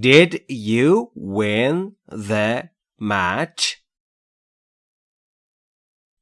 Did you win the match?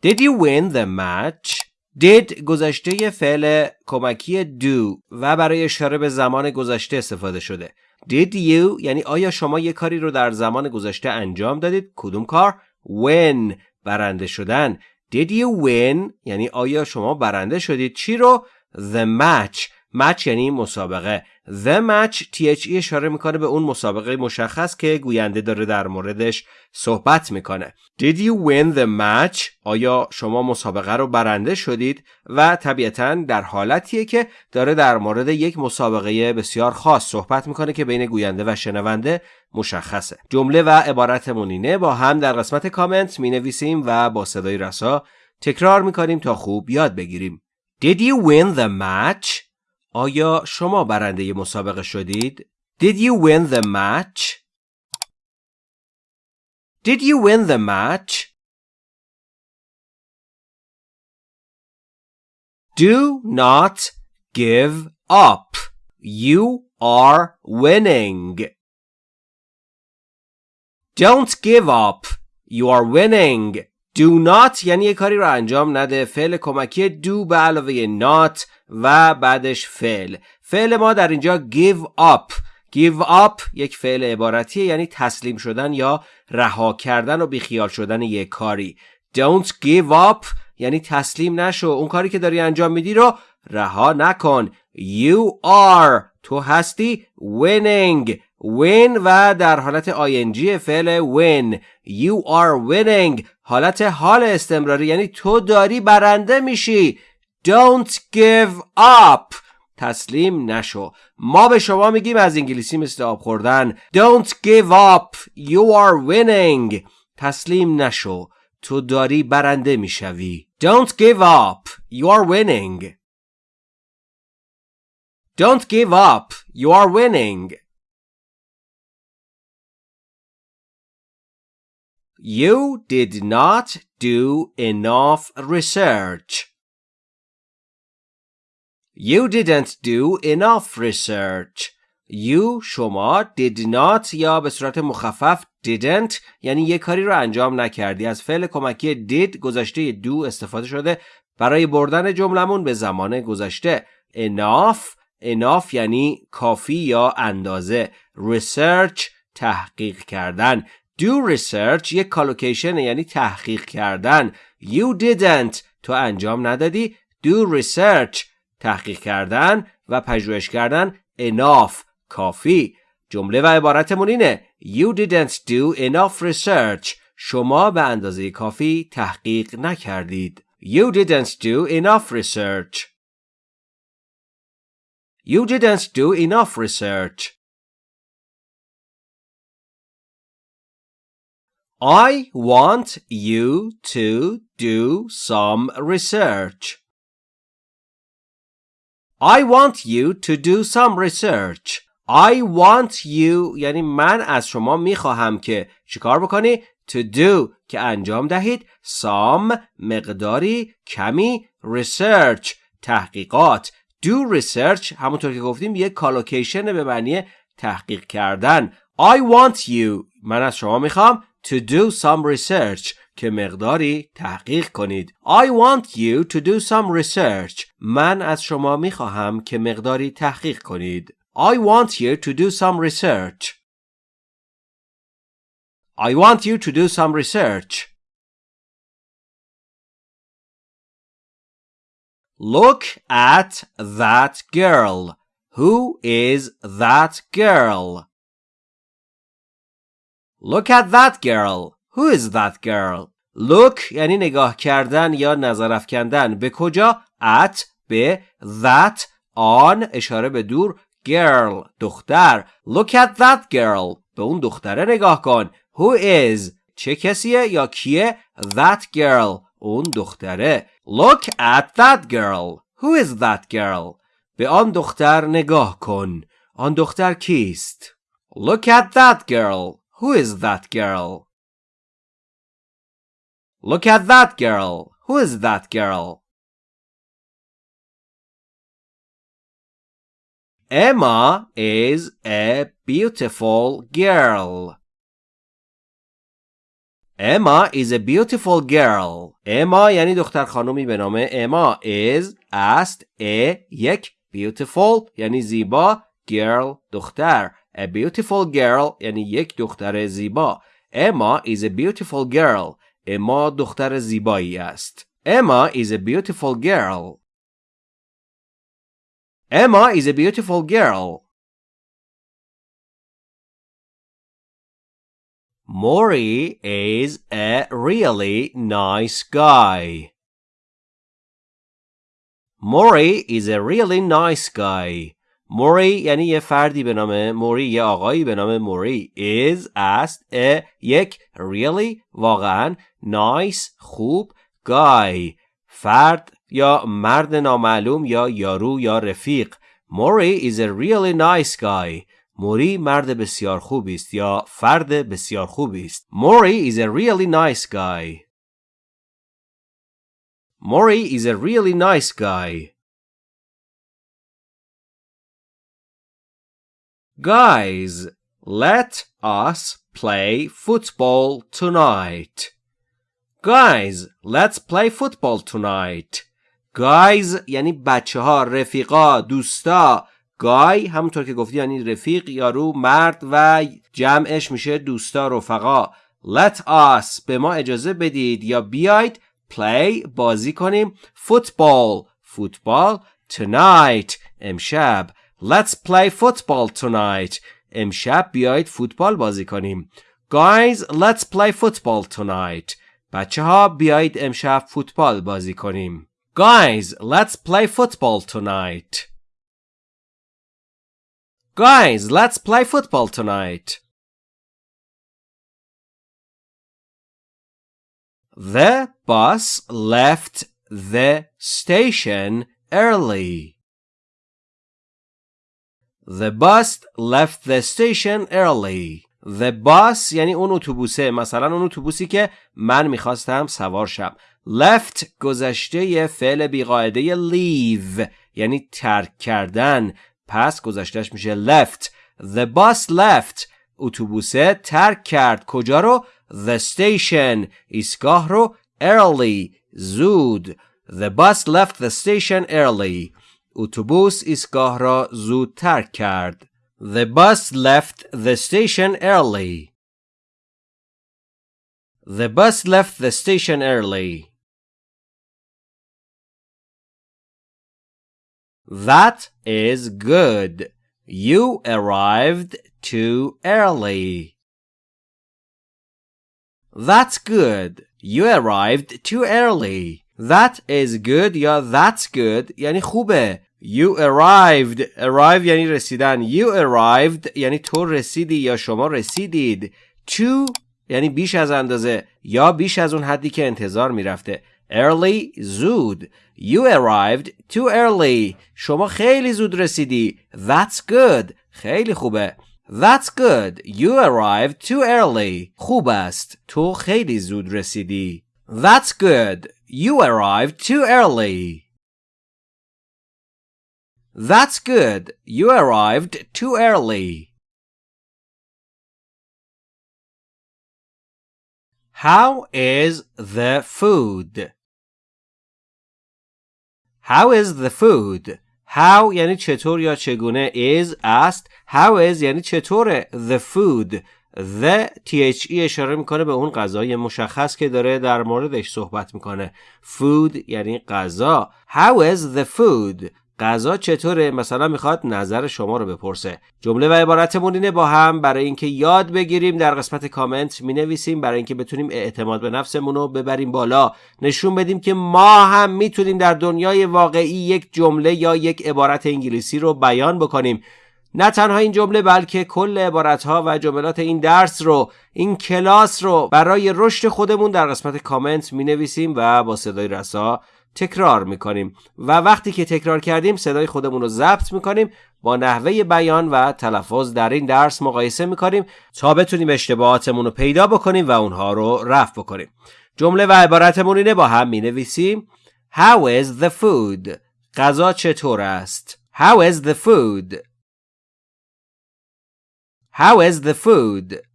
Did you win the match? did گذشته فعل کمکی do و برای اشاره به زمان گذشته استفاده شده. Did you یعنی آیا شما یک کاری رو در زمان گذشته انجام دادید؟ کدوم کار؟ Win برنده شدن. Did you win یعنی آیا شما برنده شدید چی رو؟ The match match یعنی مسابقه The match THE اشاره می‌کنه به اون مسابقه مشخص که گوینده داره در موردش صحبت می‌کنه Did you win the match؟ آیا شما مسابقه رو برنده شدید؟ و طبیعتا در حالتیه که داره در مورد یک مسابقه بسیار خاص صحبت می‌کنه که بین گوینده و شنونده مشخصه جمله و عبارت مونینه با هم در قسمت کامنت می نویسیم و با صدای رسا تکرار می‌کنیم تا خوب یاد بگیریم Did you win the match؟ آیا شما برنده مسابقه شدید؟ Did you win the match? Did you win the match? Do not give up. You are winning. Don't give up. You are winning. Do not یعنی یه کاری رو انجام نده. فعل کمکی do به علاوه not و بعدش فعل. فعل ما در اینجا give up. Give up یک فعل عبارتیه یعنی تسلیم شدن یا رها کردن و بیخیال شدن یک کاری. Don't give up یعنی تسلیم نشو. اون کاری که داری انجام میدی رو رها نکن. You are تو هستی winning. Win و در حالت ing فعل win. You are winning. حالت حال استمراری یعنی تو داری برنده میشی. Don't give up. تسلیم نشو. ما به شما میگیم از انگلیسی مثل آب خوردن. Don't give up. You are winning. تسلیم نشو. تو داری برنده می‌شوی. Don't give up. You are winning. Don't give up. You are winning. You did not do enough research. You didn't do enough research. You شما did not یا به صورت مخفف didn't یعنی یه کاری رو انجام نکردی. از فعل کمکی did گذشته دو استفاده شده. برای بردن جملمون به زمان گذشته. enough enough یعنی کافی یا اندازه. research تحقیق کردن. Do research یک کالوکیشن یعنی تحقیق کردن you didn't تو انجام ندادی do research تحقیق کردن و پژوهش کردن enough کافی جمله و عبارتمون اینه You didn't do enough research شما به اندازه کافی تحقیق نکردید You didn't do enough research You didn't do enough research I want you to do some research I want you to do some research. I want you یعنی من از شما می‌خواهم که چیکار بکنی؟ To do که انجام دهید some مقداری کمی research تحقیقات do research همونطور که گفتیم یک کالوکیشن به معنی تحقیق کردن I want you من از شما میخوام to do some research که مقداری تحقیق کنید. I want you to do some research. من از شما می خواهم که مقداری تحقیق کنید. I want you to do some research. I want you to do some research. Look at that girl. Who is that girl? Look at that girl. Who is that girl? Look یعنی نگاه کردن یا نظر افکندن به کجا؟ At به that آن اشاره به دور girl دختر Look at that girl به اون دختره نگاه کن Who is چه کسیه یا کیه That girl اون دختره Look at that girl Who is that girl به آن دختر نگاه کن آن دختر کیست Look at that girl Who is that girl Look at that girl. Who is that girl? Emma is a beautiful girl. Emma is a beautiful girl. Emma یعنی دختر خانومی به نام اما is است a یک beautiful یعنی زیبا girl دختر a beautiful girl یعنی یک دختر زیبا Emma is a beautiful girl. اما دختر زیبایی است. Emma is a beautiful girl. Emma is a beautiful girl. Maury is a really nice guy. Maury is a really nice guy. موری یعنی یه فردی به نام موری یه آقایی به نام موری. Is است a یک really واقعا nice خوب guy. فرد یا مرد نامعلوم یا یارو یا رفیق. موری is a really nice guy. موری مرد بسیار خوبی است یا فرد بسیار خوبی است. موری is a really nice guy. موری is a really nice guy. Guys, let us play football tonight. Guys, let's play football tonight. Guys یعنی بچه ها رفیقا دوستا گای همونطور که گفتی یعنی رفیق یارو مرد و جمعش میشه دوستا رفقا let us به ما اجازه بدید یا بیاید play بازی کنیم football فوتبال tonight امشب Let's play football tonight. امشب بیایید فوتبال بازی کنیم. Guys, let's play football tonight. بچه ها بیایید امشب فوتبال بازی کنیم. Guys, let's play football tonight. Guys, let's play football tonight. The bus left the station early. The bus left the station early. The bus یعنی اون اتوبوسه مثلا اون اتوبوسی که من می‌خواستم سوار شم. Left گذشته فعل بیقاعده leave یعنی ترک کردن. پس گذشتهش میشه left. The bus left اتوبوسه ترک کرد. کجا رو؟ The station ایستگاه رو early. زود. The bus left the station early. اتوبوس ایستگاه را زود ترک کرد. The bus left the station early. The bus left the station early. That is good. You arrived too early. That's good. You arrived too early. That is good یا that's good یعنی خوبه. You arrived. Arrive یعنی رسیدن. You arrived یعنی تو رسیدی یا شما رسیدید. To یعنی بیش از اندازه یا بیش از اون حدی که انتظار می‌رفته. Early زود. You arrived too early. شما خیلی زود رسیدی. That's good. خیلی خوبه. That's good. You arrived too early. خوب است. تو خیلی زود رسیدی. That's good. You arrived too early. That's good. You arrived too early. How is the food? How is the food? How یعنی چطور یا چگونه is است How is یعنی چطوره The food The THE اشاره می‌کنه به اون غذای مشخص که داره در موردش صحبت می‌کنه Food یعنی غذا How is the food غذا چطوره؟ مثلا می‌خواد نظر شما رو بپرسه. جمله و عبارتمون اینه با هم برای اینکه یاد بگیریم در قسمت کامنت می نویسیم برای اینکه بتونیم اعتماد به نفسمون رو ببریم بالا. نشون بدیم که ما هم می‌تونیم در دنیای واقعی یک جمله یا یک عبارت انگلیسی رو بیان بکنیم. نه تنها این جمله بلکه کل عبارت ها و جملات این درس رو این کلاس رو برای رشد خودمون در قسمت کامنت می نویسیم و با صدای رسا تکرار می‌کنیم و وقتی که تکرار کردیم صدای خودمون رو ضبط می‌کنیم با نحوه بیان و تلفظ در این درس مقایسه می‌کنیم تا بتونیم اشتباهاتمون رو پیدا بکنیم و اونها رو رفع بکنیم جمله و عبارتمون اینه با هم می نویسیم How is the food? غذا چطور است؟ How is the food? How is the food?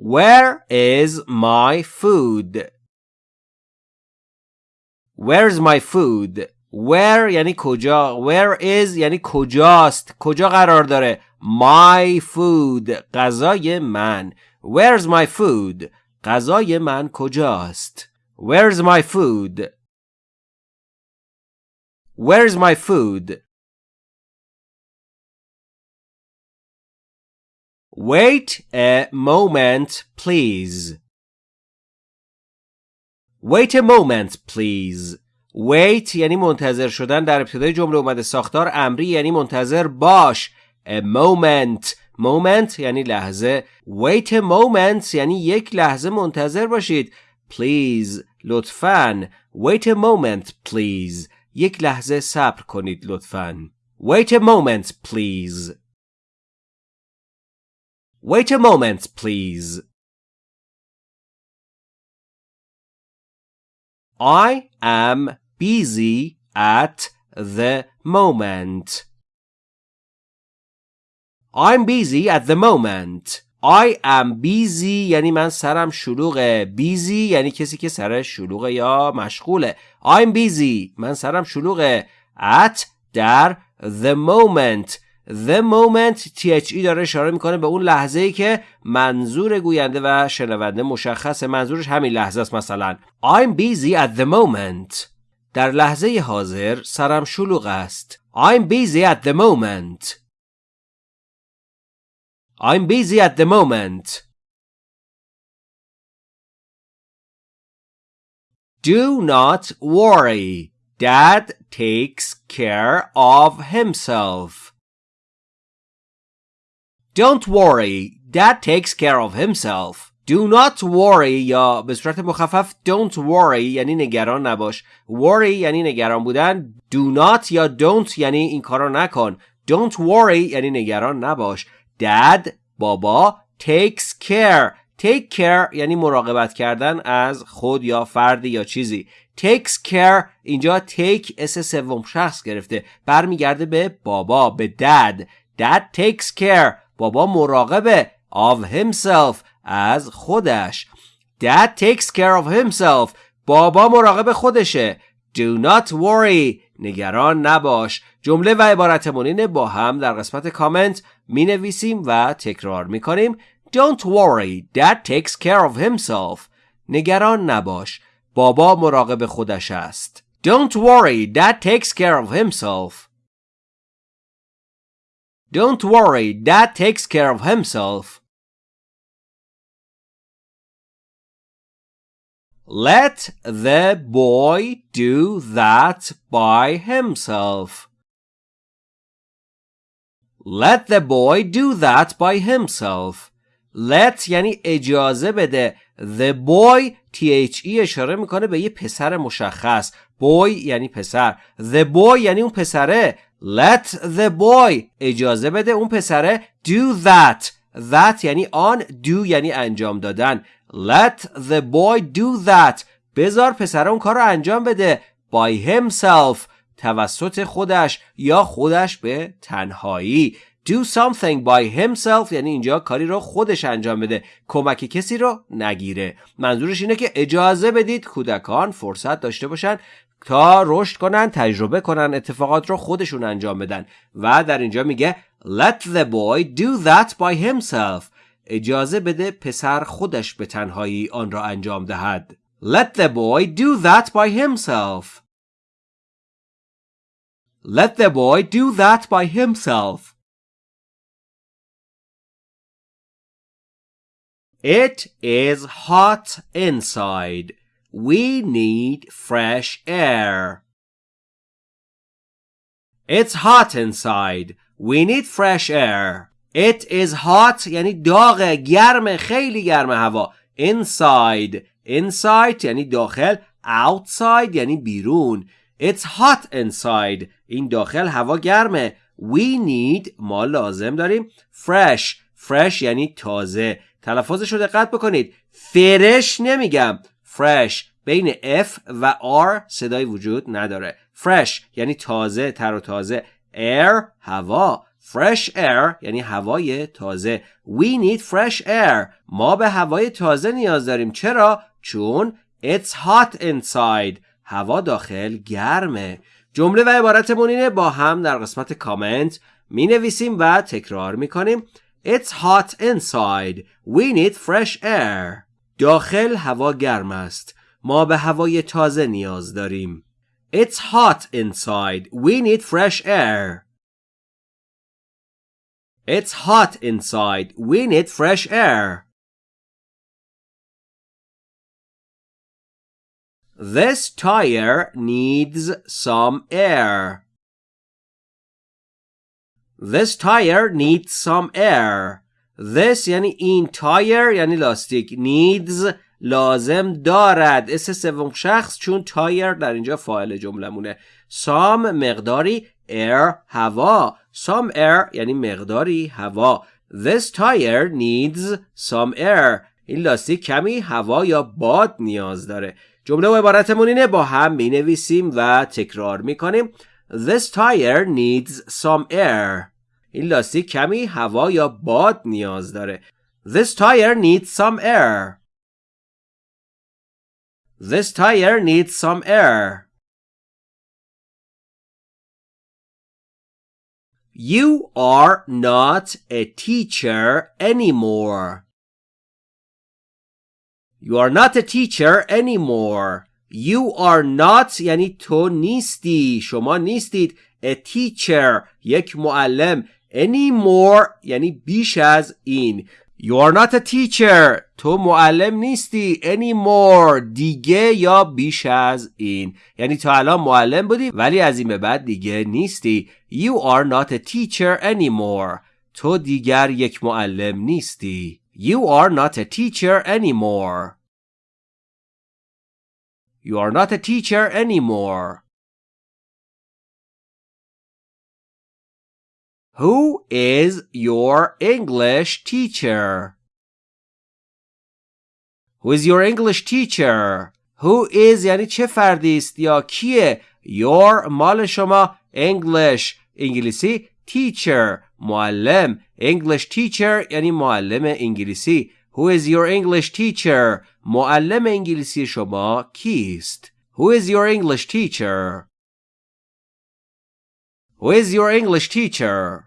Where is my food? Where's my food? Where یعنی کجا Where is یعنی کجاست کجا قرار داره My food غذای من Where's my food غذای من کجاست Where's my food Where's my food Wait a moment, please. Wait a moment, please. Wait یعنی منتظر شدن در ابتدای جمله اومده ساختار امری یعنی منتظر باش. A moment. Moment یعنی لحظه. Wait a moment یعنی یک لحظه منتظر باشید. Please. لطفاً. Wait a moment, please. یک لحظه صبر کنید لطفاً. Wait a moment, please. Wait a moment, please. I am busy at the moment. I'm busy at the moment. I am busy یعنی من سرم شلوغه. Busy یعنی کسی که سرش شلوغه یا مشغوله. I'm busy. من سرم شلوغه. At در the moment The moment THE داره اشاره می‌کنه به اون لحظه ای که منظور گوینده و شنونده مشخصه منظورش همین لحظه است مثلا I'm busy at the moment در لحظه حاضر سرم شلوغ است I'm busy at the moment I'm busy at the moment Do not worry Dad takes care of himself Don't worry, dad takes care of himself. Do not worry یا به صورت مخفف don't worry یعنی نگران نباش. Worry یعنی نگران بودن. Do not یا don't یعنی این کارو نکن. Don't worry یعنی نگران نباش. Dad بابا takes care Take care یعنی مراقبت کردن از خود یا فردی یا چیزی. Takes care اینجا take اس سوم شخص گرفته. برمیگرده به بابا به dad. Dad takes care بابا مراقبه of himself از خودش. Dad takes care of himself. بابا مراقب خودشه. Do not worry. نگران نباش. جمله و عبارتمون اینه با هم در قسمت کامنت می نویسیم و تکرار می کنیم Don't worry. Dad takes care of himself. نگران نباش. بابا مراقب خودش است. Don't worry. Dad takes care of himself. Don't worry, Dad takes care of himself. Let the boy do that by himself. Let the boy do that by himself. Let یعنی اجازه بده. The boy THE اشاره میکنه به یه پسر مشخص. Boy یعنی پسر. The boy یعنی اون پسره. Let the boy. اجازه بده اون پسره do that. That یعنی آن do یعنی انجام دادن. Let the boy do that. بذار پسره اون کار رو انجام بده. By himself. توسط خودش یا خودش به تنهایی. Do something by himself یعنی اینجا کاری رو خودش انجام بده. کمک کسی رو نگیره. منظورش اینه که اجازه بدید کودکان فرصت داشته باشن تا رشد کنن تجربه کنن اتفاقات رو خودشون انجام بدن. و در اینجا میگه let the boy do that by himself. اجازه بده پسر خودش به تنهایی آن را انجام دهد. Let the boy do that by himself. Let the boy do that by himself. It is hot inside. We need fresh air. It's hot inside. We need fresh air. It is hot یعنی داغ گرم خیلی گرم هوا. Inside. Inside یعنی داخل. Outside یعنی بیرون. It's hot inside. این داخل هوا گرمه. We need ما لازم داریم fresh. fresh یعنی تازه. تلفظش رو دقت بکنید. فرش نمیگم. Fresh. بین F و R صدای وجود نداره. Fresh یعنی تازه تر و تازه. Air هوا. Fresh air یعنی هوای تازه. We need fresh air. ما به هوای تازه نیاز داریم. چرا؟ چون it's hot inside. هوا داخل گرمه. جمله و عبارتمون اینه با هم در قسمت کامنت می نویسیم و تکرار می کنیم It's hot inside. We need fresh air. داخل هوا گرم است. ما به هوای تازه نیاز داریم. It's hot inside. We need fresh air. It's hot inside. We need fresh air. This tire needs some air. This tire needs some air. This یعنی این tire یعنی لاستیک. Needs لازم دارد. s سوم شخص چون تایر در اینجا فاعل جملمونه some مقداری air هوا. Some air یعنی مقداری هوا. This tire needs some air. این لاستیک کمی هوا یا باد نیاز داره. جمله و عبارتمون اینه با هم می نویسیم و تکرار می کنیم This tire needs some air. این لاستیک کمی هوا یا باد نیاز داره This tire needs some air This tire needs some air You are not a teacher anymore. You are not a teacher anymore. You are not یعنی تو نیستی شما نیستید a teacher یک معلم anymore یعنی بیش از این You are not a teacher تو معلم نیستی anymore دیگه یا بیش از این یعنی تا الان معلم بودی ولی از این به بعد دیگه نیستی You are not a teacher anymore تو دیگر یک معلم نیستی You are not a teacher anymore You are not a teacher anymore Who is your English teacher? Who is your English teacher? Who is یعنی چه فردی است یا کیه؟ Your مال شما English انگلیسی teacher معلم English teacher یعنی معلم انگلیسی Who is your English teacher? معلم انگلیسی شما کیست؟ Who is your English teacher? Who is your English teacher?